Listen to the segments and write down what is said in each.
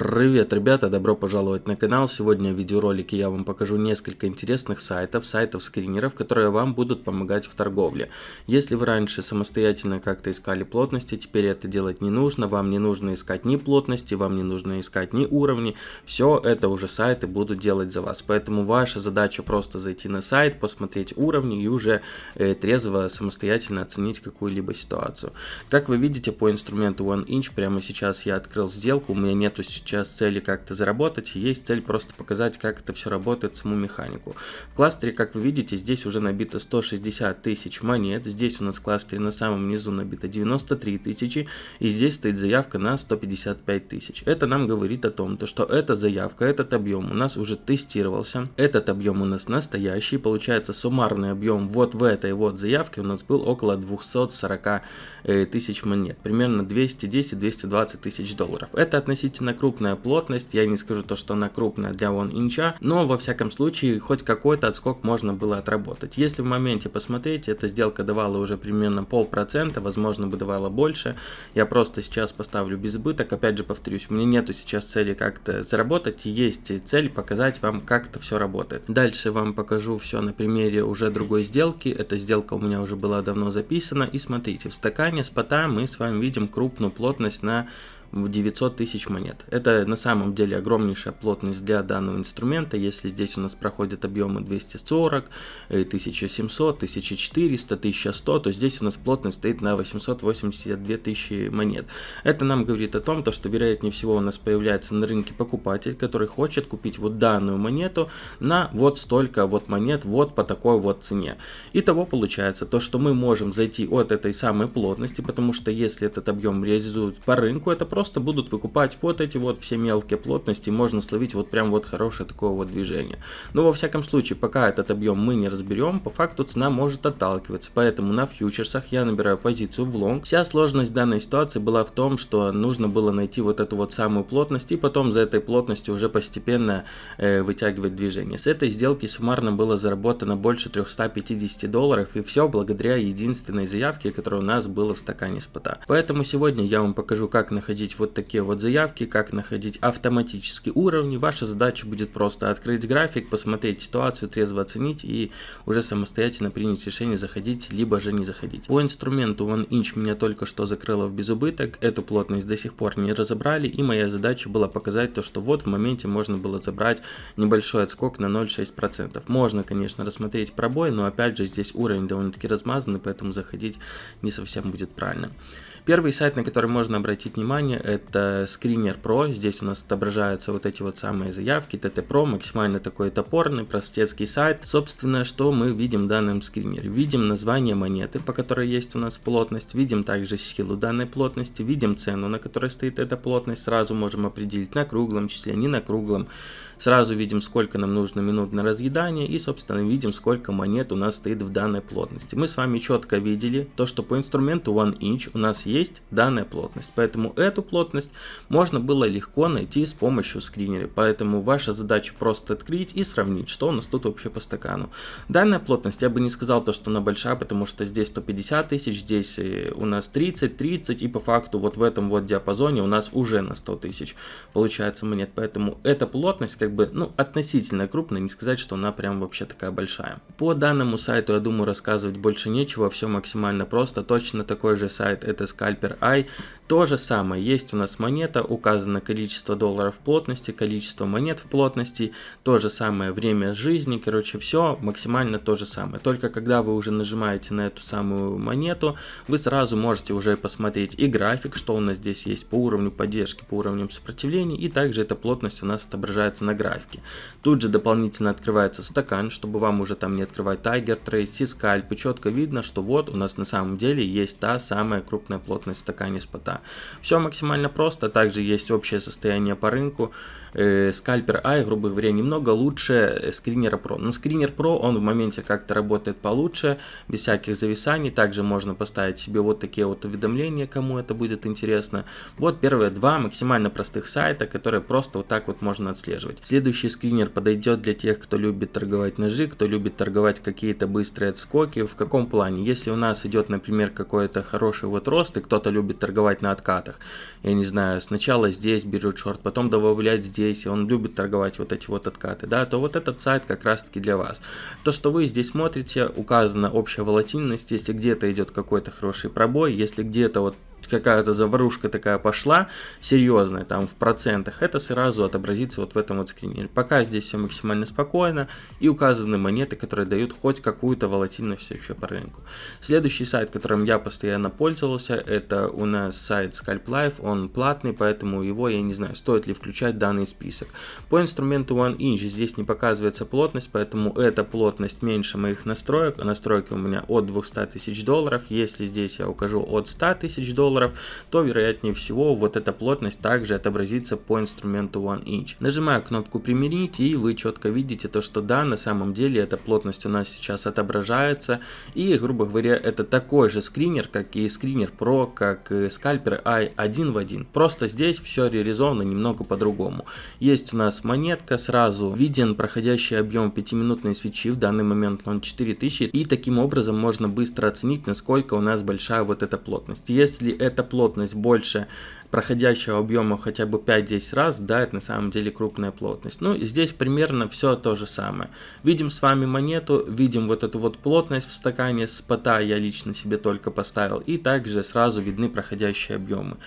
Привет, ребята, добро пожаловать на канал. Сегодня в видеоролике я вам покажу несколько интересных сайтов, сайтов-скринеров, которые вам будут помогать в торговле. Если вы раньше самостоятельно как-то искали плотности, теперь это делать не нужно. Вам не нужно искать ни плотности, вам не нужно искать ни уровни. Все это уже сайты будут делать за вас. Поэтому ваша задача просто зайти на сайт, посмотреть уровни и уже э, трезво самостоятельно оценить какую-либо ситуацию. Как вы видите по инструменту OneInch, прямо сейчас я открыл сделку, у меня нету сейчас сейчас цели как-то заработать, есть цель просто показать, как это все работает, саму механику. В кластере, как вы видите, здесь уже набито 160 тысяч монет, здесь у нас в кластере на самом низу набито 93 тысячи, и здесь стоит заявка на 155 тысяч. Это нам говорит о том, то, что эта заявка, этот объем у нас уже тестировался, этот объем у нас настоящий, получается суммарный объем вот в этой вот заявке у нас был около 240 э, тысяч монет, примерно 210-220 тысяч долларов. Это относительно крупно крупная плотность, я не скажу то, что она крупная для вон инча, но во всяком случае хоть какой-то отскок можно было отработать. Если в моменте посмотреть, эта сделка давала уже примерно полпроцента, возможно бы давала больше, я просто сейчас поставлю без избыток, опять же повторюсь, у меня нету сейчас цели как-то заработать, есть цель показать вам, как это все работает. Дальше вам покажу все на примере уже другой сделки, эта сделка у меня уже была давно записана, и смотрите, в стакане спота мы с вами видим крупную плотность на в 900 тысяч монет. Это на самом деле огромнейшая плотность для данного инструмента. Если здесь у нас проходят объемы 240, 1700, 1400, 1100, то здесь у нас плотность стоит на 882 тысячи монет. Это нам говорит о том, то, что вероятнее всего у нас появляется на рынке покупатель, который хочет купить вот данную монету на вот столько вот монет вот по такой вот цене. Итого получается то, что мы можем зайти от этой самой плотности, потому что если этот объем реализуют по рынку, это просто просто будут выкупать вот эти вот все мелкие плотности, можно словить вот прям вот хорошее такое вот движение. Но во всяком случае, пока этот объем мы не разберем, по факту цена может отталкиваться, поэтому на фьючерсах я набираю позицию в лонг. Вся сложность данной ситуации была в том, что нужно было найти вот эту вот самую плотность и потом за этой плотностью уже постепенно э, вытягивать движение. С этой сделки суммарно было заработано больше 350 долларов и все благодаря единственной заявке, которая у нас была в стакане спота. Поэтому сегодня я вам покажу, как находить находить вот такие вот заявки, как находить автоматические уровни. Ваша задача будет просто открыть график, посмотреть ситуацию, трезво оценить и уже самостоятельно принять решение заходить, либо же не заходить. По инструменту OneInch меня только что закрыло в безубыток, эту плотность до сих пор не разобрали и моя задача была показать то, что вот в моменте можно было забрать небольшой отскок на 0,6%. Можно, конечно, рассмотреть пробой, но опять же здесь уровень довольно-таки размазанный, поэтому заходить не совсем будет правильно. Первый сайт, на который можно обратить внимание, это Screener Pro. Здесь у нас отображаются вот эти вот самые заявки. TT Pro, максимально такой топорный, простецкий сайт. Собственно, что мы видим в данном скринере? Видим название монеты, по которой есть у нас плотность. Видим также силу данной плотности. Видим цену, на которой стоит эта плотность. Сразу можем определить на круглом числе, не на круглом. Сразу видим, сколько нам нужно минут на разъедание и, собственно, видим, сколько монет у нас стоит в данной плотности. Мы с вами четко видели то, что по инструменту OneInch у нас есть данная плотность. Поэтому эту плотность можно было легко найти с помощью скринера. Поэтому ваша задача просто открыть и сравнить, что у нас тут вообще по стакану. Данная плотность, я бы не сказал то, что она большая, потому что здесь 150 тысяч, здесь э, у нас 30, 30 и по факту вот в этом вот диапазоне у нас уже на 100 тысяч получается монет. Поэтому эта плотность, как бы, ну, относительно крупная, не сказать, что она прям вообще такая большая. По данному сайту, я думаю, рассказывать больше нечего, все максимально просто. Точно такой же сайт, это Scalper Eye. То же самое, есть у нас монета, указано количество долларов в плотности, количество монет в плотности, то же самое время жизни, короче, все максимально то же самое. Только когда вы уже нажимаете на эту самую монету, вы сразу можете уже посмотреть и график, что у нас здесь есть по уровню поддержки, по уровням сопротивления, и также эта плотность у нас отображается на графике. Тут же дополнительно открывается стакан, чтобы вам уже там не открывать Tiger Trade, C-Scalp, и четко видно, что вот у нас на самом деле есть та самая крупная плотность в стакане спота. Все максимально просто, также есть общее состояние по рынку, э, скальпер Ай, грубо говоря, немного лучше скринера Pro. Но скринер Pro, он в моменте как-то работает получше, без всяких зависаний. Также можно поставить себе вот такие вот уведомления, кому это будет интересно. Вот первые два максимально простых сайта, которые просто вот так вот можно отслеживать. Следующий скринер подойдет для тех, кто любит торговать ножи, кто любит торговать какие-то быстрые отскоки. В каком плане? Если у нас идет, например, какой-то хороший вот рост, и кто-то любит торговать на откатах. Я не знаю, сначала здесь берет шорт, потом добавляет здесь, и он любит торговать вот эти вот откаты, да, то вот этот сайт как раз таки для вас. То, что вы здесь смотрите, указана общая волатильность, если где-то идет какой-то хороший пробой, если где-то вот какая-то заварушка такая пошла, серьезная, там в процентах, это сразу отобразится вот в этом вот скринере. Пока здесь все максимально спокойно и указаны монеты, которые дают хоть какую-то волатильность еще по рынку. Следующий сайт, которым я постоянно пользовался, это у нас сайт Scalp Life, он платный, поэтому его, я не знаю, стоит ли включать данный список. По инструменту One Inch здесь не показывается плотность, поэтому эта плотность меньше моих настроек, настройки у меня от 200 тысяч долларов, если здесь я укажу от 100 тысяч долларов, долларов, то вероятнее всего вот эта плотность также отобразится по инструменту One Inch. Нажимаю кнопку примерить и вы четко видите то, что да, на самом деле эта плотность у нас сейчас отображается и, грубо говоря, это такой же скринер, как и скринер Pro, как и скальпер i один в один. Просто здесь все реализовано немного по-другому. Есть у нас монетка, сразу виден проходящий объем 5-минутной свечи, в данный момент он 4000, и таким образом можно быстро оценить, насколько у нас большая вот эта плотность. Если эта плотность больше проходящего объема хотя бы 5-10 раз, да, это на самом деле крупная плотность. Ну, здесь примерно все то же самое. Видим с вами монету, видим вот эту вот плотность в стакане, спота я лично себе только поставил, и также сразу видны проходящие объемы.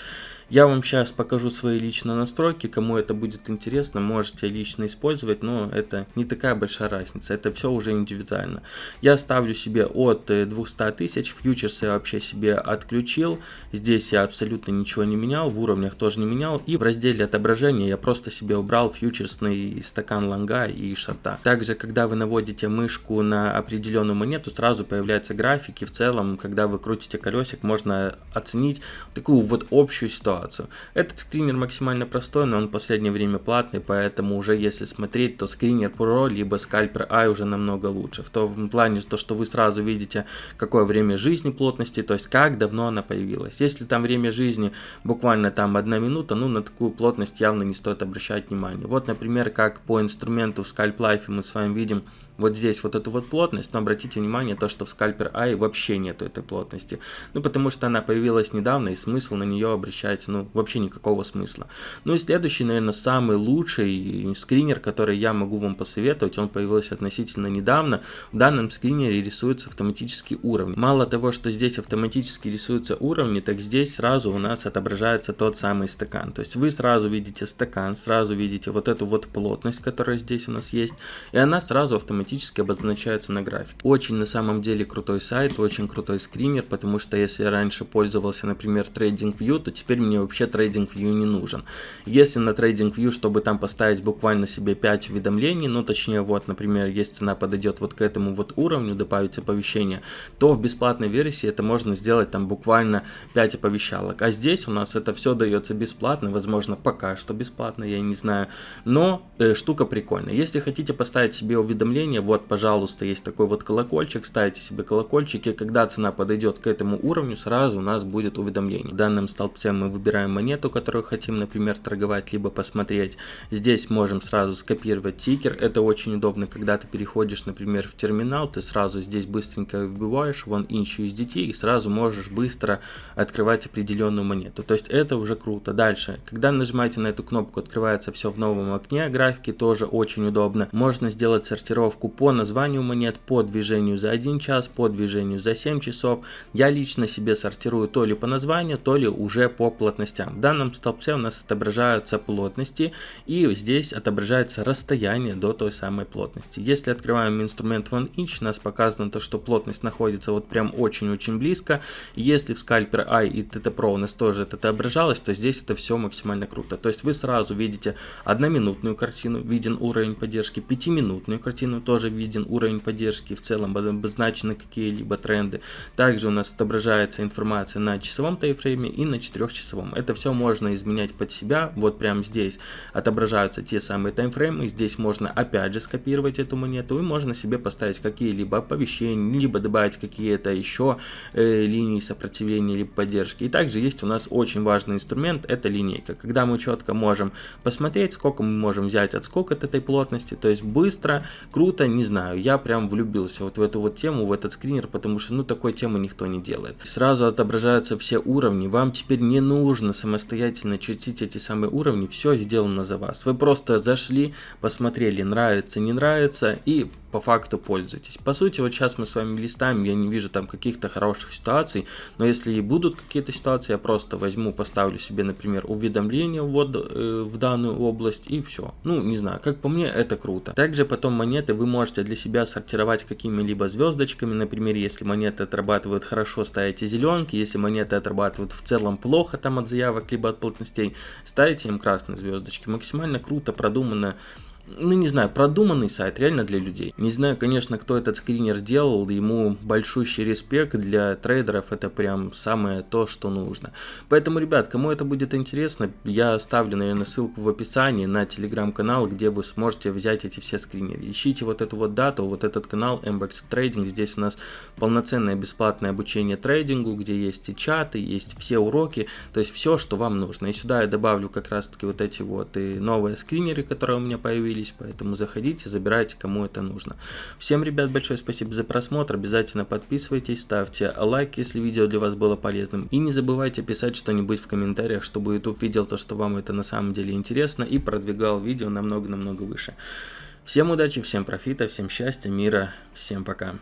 Я вам сейчас покажу свои личные настройки, кому это будет интересно, можете лично использовать, но это не такая большая разница, это все уже индивидуально. Я ставлю себе от 200 э, тысяч, фьючерсы я вообще себе отключил, здесь я абсолютно ничего не менял, в уровнях тоже не менял, и в разделе отображения я просто себе убрал фьючерсный стакан лонга и шорта. Также, когда вы наводите мышку на определенную монету, сразу появляются графики, в целом, когда вы крутите колесик, можно оценить такую вот общую ситуацию ситуацию. Этот скринер максимально простой, но он в последнее время платный, поэтому уже если смотреть, то скринер Pro либо скальпер i уже намного лучше. В том плане, то, что вы сразу видите, какое время жизни плотности, то есть как давно она появилась. Если там время жизни буквально там одна минута, ну на такую плотность явно не стоит обращать внимание. Вот, например, как по инструменту в Scalp Life мы с вами видим вот здесь вот эту вот плотность, но обратите внимание, то, что в скальпер i вообще нету этой плотности. Ну, потому что она появилась недавно, и смысл на нее обращать, ну, вообще никакого смысла. Ну и следующий, наверное, самый лучший скринер, который я могу вам посоветовать, он появился относительно недавно. В данном скринере рисуются автоматические уровни. Мало того, что здесь автоматически рисуются уровни, так здесь сразу у нас отображается тот самый стакан. То есть вы сразу видите стакан, сразу видите вот эту вот плотность, которая здесь у нас есть, и она сразу автоматически автоматически обозначаются на графике. Очень на самом деле крутой сайт, очень крутой скринер, потому что если я раньше пользовался, например, TradingView, то теперь мне вообще TradingView не нужен. Если на TradingView, чтобы там поставить буквально себе 5 уведомлений, ну точнее вот, например, если цена подойдет вот к этому вот уровню, добавить оповещение, то в бесплатной версии это можно сделать там буквально 5 оповещалок. А здесь у нас это все дается бесплатно, возможно пока что бесплатно, я не знаю, но э, штука прикольная. Если хотите поставить себе вот, пожалуйста, есть такой вот колокольчик, ставите себе колокольчик, и когда цена подойдет к этому уровню, сразу у нас будет уведомление. В данном столбце мы выбираем монету, которую хотим, например, торговать, либо посмотреть. Здесь можем сразу скопировать тикер, это очень удобно, когда ты переходишь, например, в терминал, ты сразу здесь быстренько вбиваешь вон inch USDT и сразу можешь быстро открывать определенную монету. То есть это уже круто. Дальше, когда нажимаете на эту кнопку, открывается все в новом окне графики, тоже очень удобно. Можно сделать сортировку по названию монет, по движению за 1 час, по движению за 7 часов. Я лично себе сортирую то ли по названию, то ли уже по плотностям. В данном столбце у нас отображаются плотности и здесь отображается расстояние до той самой плотности. Если открываем инструмент OneInch, у нас показано то, что плотность находится вот прям очень-очень близко. Если в Scalper i и TT Pro у нас тоже это отображалось, то здесь это все максимально круто. То есть вы сразу видите одноминутную картину, виден уровень поддержки, пятиминутную картину, тоже виден уровень поддержки, в целом обозначены какие-либо тренды. Также у нас отображается информация на часовом таймфрейме и на 4-часовом. Это все можно изменять под себя. Вот прямо здесь отображаются те самые таймфреймы. Здесь можно опять же скопировать эту монету и можно себе поставить какие-либо оповещения, либо добавить какие-то еще э, линии сопротивления либо поддержки. И также есть у нас очень важный инструмент, это линейка. Когда мы четко можем посмотреть, сколько мы можем взять отскок от этой плотности, то есть быстро, круто что-то, не знаю, я прям влюбился вот в эту вот тему, в этот скринер, потому что, ну, такой темы никто не делает. Сразу отображаются все уровни, вам теперь не нужно самостоятельно чертить эти самые уровни, все сделано за вас. Вы просто зашли, посмотрели, нравится, не нравится, и по факту пользуйтесь. По сути, вот сейчас мы с вами листаем, я не вижу там каких-то хороших ситуаций, но если и будут какие-то ситуации, я просто возьму, поставлю себе, например, уведомление вот, э, в данную область и все. Ну, не знаю, как по мне, это круто. Также потом монеты вы можете для себя сортировать какими-либо звездочками, например, если монеты отрабатывают хорошо, ставите зеленки, если монеты отрабатывают в целом плохо там от заявок, либо от плотностей, ставите им красные звездочки. Максимально круто, продумано ну не знаю, продуманный сайт реально для людей. Не знаю, конечно, кто этот скринер делал, ему большущий респект, для трейдеров это прям самое то, что нужно. Поэтому, ребят, кому это будет интересно, я оставлю, наверное, ссылку в описании на телеграм-канал, где вы сможете взять эти все скринеры. Ищите вот эту вот дату, вот этот канал MBX Trading, здесь у нас полноценное бесплатное обучение трейдингу, где есть и чаты, есть все уроки, то есть все, что вам нужно. И сюда я добавлю как раз таки вот эти вот и новые скринеры, которые у меня появились, появились, поэтому заходите, забирайте, кому это нужно. Всем, ребят, большое спасибо за просмотр, обязательно подписывайтесь, ставьте лайк, если видео для вас было полезным, и не забывайте писать что-нибудь в комментариях, чтобы YouTube видел то, что вам это на самом деле интересно, и продвигал видео намного-намного выше. Всем удачи, всем профита, всем счастья, мира, всем пока.